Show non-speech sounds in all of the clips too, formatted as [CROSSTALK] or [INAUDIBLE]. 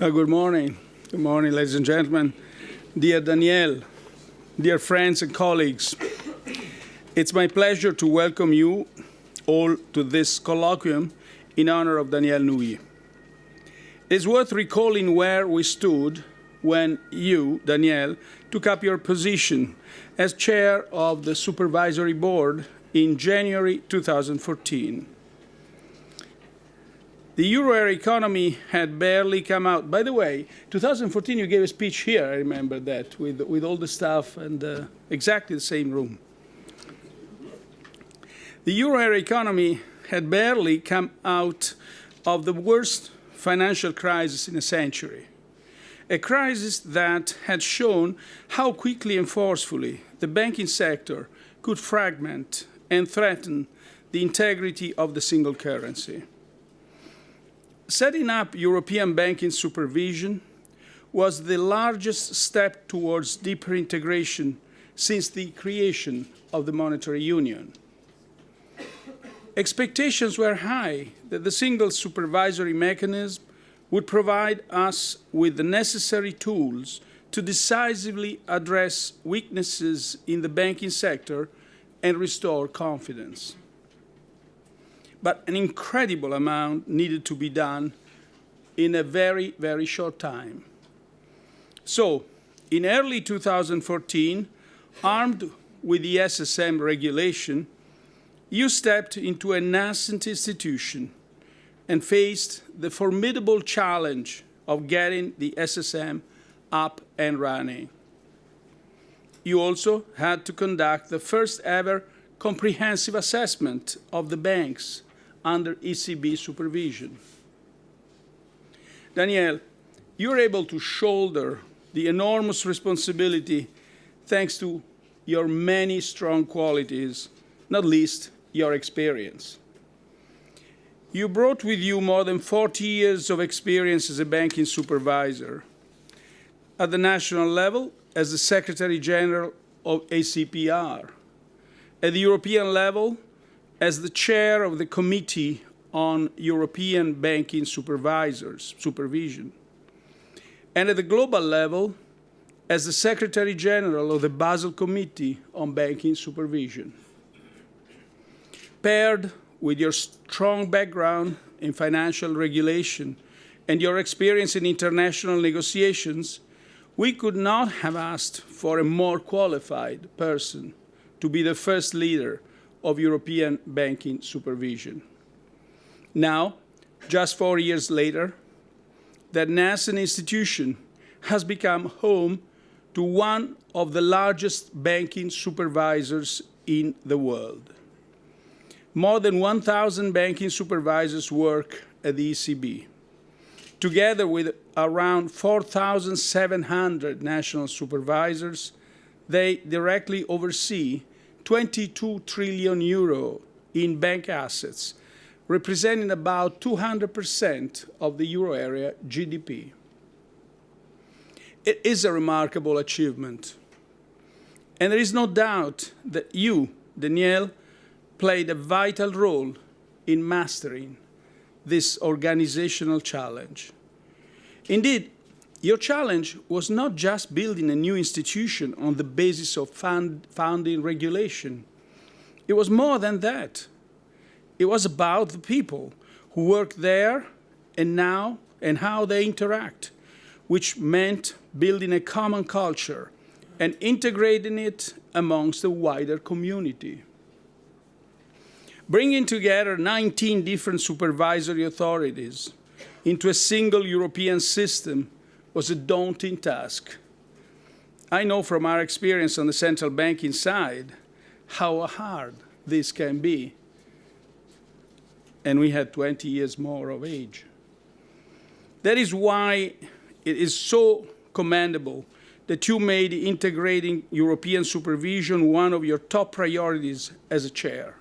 Uh, good morning. Good morning, ladies and gentlemen. Dear Danielle, dear friends and colleagues, it's my pleasure to welcome you all to this colloquium in honor of Danielle Nouy. It's worth recalling where we stood when you, Danielle, took up your position as chair of the supervisory board in January 2014. The euro area economy had barely come out. By the way, 2014 you gave a speech here, I remember that, with, with all the stuff and uh, exactly the same room. The euro area economy had barely come out of the worst financial crisis in a century. A crisis that had shown how quickly and forcefully the banking sector could fragment and threaten the integrity of the single currency. Setting up European banking supervision was the largest step towards deeper integration since the creation of the monetary union. Expectations were high that the single supervisory mechanism would provide us with the necessary tools to decisively address weaknesses in the banking sector and restore confidence but an incredible amount needed to be done in a very, very short time. So, in early 2014, armed with the SSM regulation, you stepped into a nascent institution and faced the formidable challenge of getting the SSM up and running. You also had to conduct the first ever comprehensive assessment of the banks under ECB supervision. Danielle, you're able to shoulder the enormous responsibility thanks to your many strong qualities, not least your experience. You brought with you more than 40 years of experience as a banking supervisor. At the national level, as the Secretary General of ACPR. At the European level, as the chair of the Committee on European Banking Supervisors, Supervision, and at the global level, as the Secretary General of the Basel Committee on Banking Supervision. Paired with your strong background in financial regulation and your experience in international negotiations, we could not have asked for a more qualified person to be the first leader of European banking supervision. Now, just four years later, that nascent institution has become home to one of the largest banking supervisors in the world. More than 1,000 banking supervisors work at the ECB, together with around 4,700 national supervisors, they directly oversee 22 trillion euro in bank assets, representing about 200% of the euro area GDP. It is a remarkable achievement. And there is no doubt that you, Danielle, played a vital role in mastering this organizational challenge. Indeed, your challenge was not just building a new institution on the basis of found, founding regulation. It was more than that. It was about the people who work there and now and how they interact, which meant building a common culture and integrating it amongst the wider community. Bringing together 19 different supervisory authorities into a single European system was a daunting task. I know from our experience on the central banking side how hard this can be. And we had 20 years more of age. That is why it is so commendable that you made integrating European supervision one of your top priorities as a chair.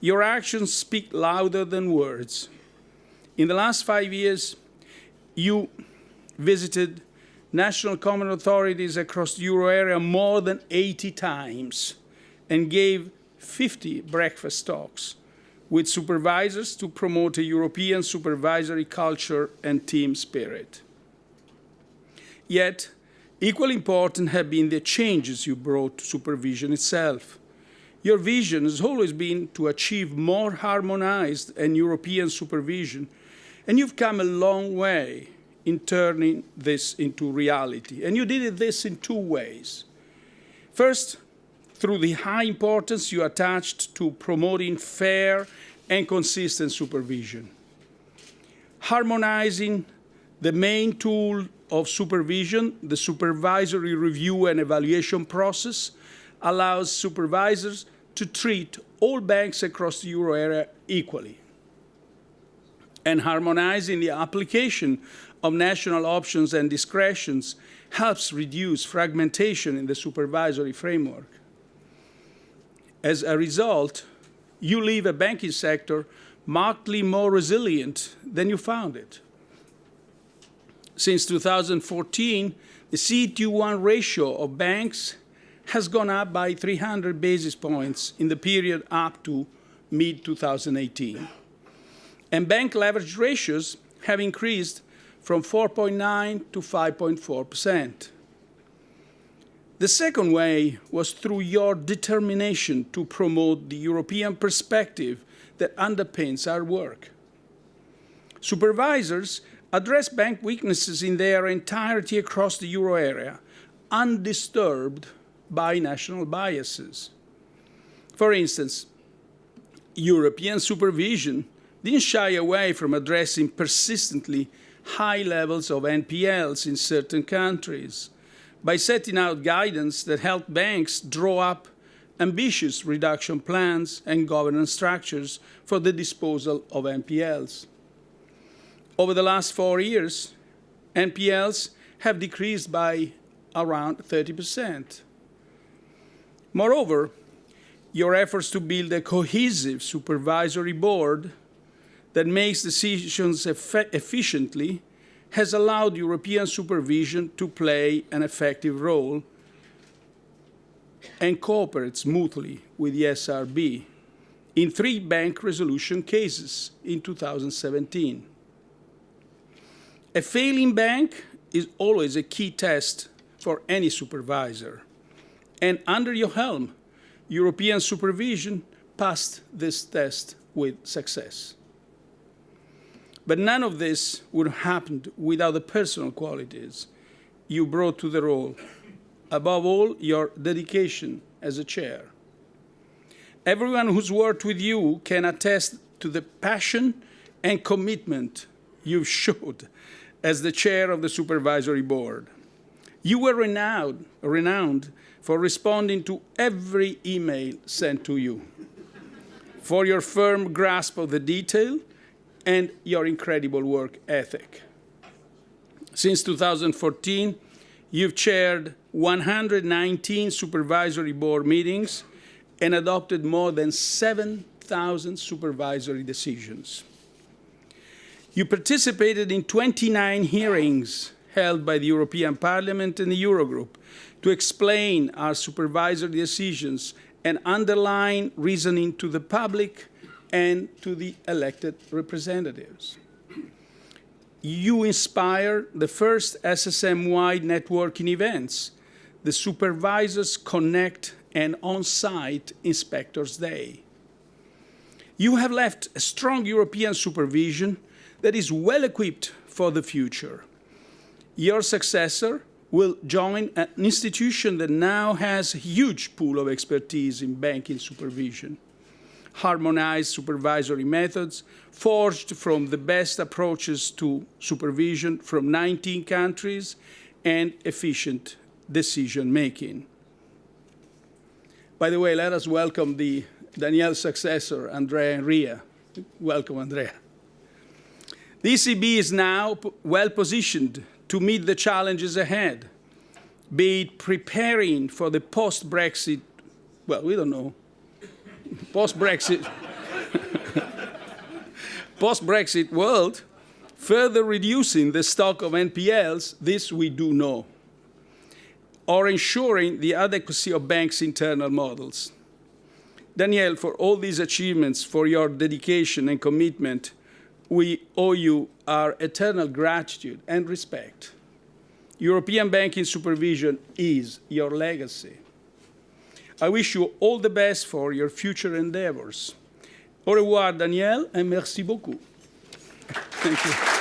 Your actions speak louder than words. In the last five years, you visited national common authorities across the euro area more than 80 times and gave 50 breakfast talks with supervisors to promote a European supervisory culture and team spirit. Yet, equally important have been the changes you brought to supervision itself. Your vision has always been to achieve more harmonized and European supervision, and you've come a long way in turning this into reality. And you did it this in two ways. First, through the high importance you attached to promoting fair and consistent supervision. Harmonizing the main tool of supervision, the supervisory review and evaluation process, allows supervisors to treat all banks across the euro area equally. And harmonizing the application of national options and discretions helps reduce fragmentation in the supervisory framework. As a result, you leave a banking sector markedly more resilient than you found it. Since 2014, the CET1 ratio of banks has gone up by 300 basis points in the period up to mid-2018. And bank leverage ratios have increased from 4.9 to 5.4 percent. The second way was through your determination to promote the European perspective that underpins our work. Supervisors address bank weaknesses in their entirety across the euro area, undisturbed by national biases. For instance, European supervision didn't shy away from addressing persistently high levels of NPLs in certain countries by setting out guidance that helped banks draw up ambitious reduction plans and governance structures for the disposal of NPLs. Over the last four years, NPLs have decreased by around 30 percent. Moreover, your efforts to build a cohesive supervisory board that makes decisions efficiently has allowed European supervision to play an effective role and cooperate smoothly with the SRB in three bank resolution cases in 2017. A failing bank is always a key test for any supervisor. And under your helm, European supervision passed this test with success. But none of this would have happened without the personal qualities you brought to the role. Above all, your dedication as a chair. Everyone who's worked with you can attest to the passion and commitment you've [LAUGHS] showed as the chair of the supervisory board. You were renowned, renowned for responding to every email sent to you, for your firm grasp of the detail, and your incredible work ethic. Since 2014, you've chaired 119 supervisory board meetings and adopted more than 7,000 supervisory decisions. You participated in 29 hearings held by the European Parliament and the Eurogroup to explain our supervisory decisions and underline reasoning to the public and to the elected representatives. You inspire the first SSM-wide networking events, the Supervisors Connect and On-Site Inspectors Day. You have left a strong European supervision that is well equipped for the future. Your successor will join an institution that now has a huge pool of expertise in banking supervision harmonized supervisory methods forged from the best approaches to supervision from 19 countries and efficient decision making. By the way, let us welcome the Danielle's successor, Andrea Enria. Welcome, Andrea. The ECB is now well positioned to meet the challenges ahead, be it preparing for the post-Brexit, well, we don't know, post-Brexit [LAUGHS] post-Brexit world, further reducing the stock of NPLs, this we do know, or ensuring the adequacy of banks' internal models. Danielle, for all these achievements, for your dedication and commitment, we owe you our eternal gratitude and respect. European banking supervision is your legacy. I wish you all the best for your future endeavors. Au revoir, Danielle, and merci beaucoup. Thank you.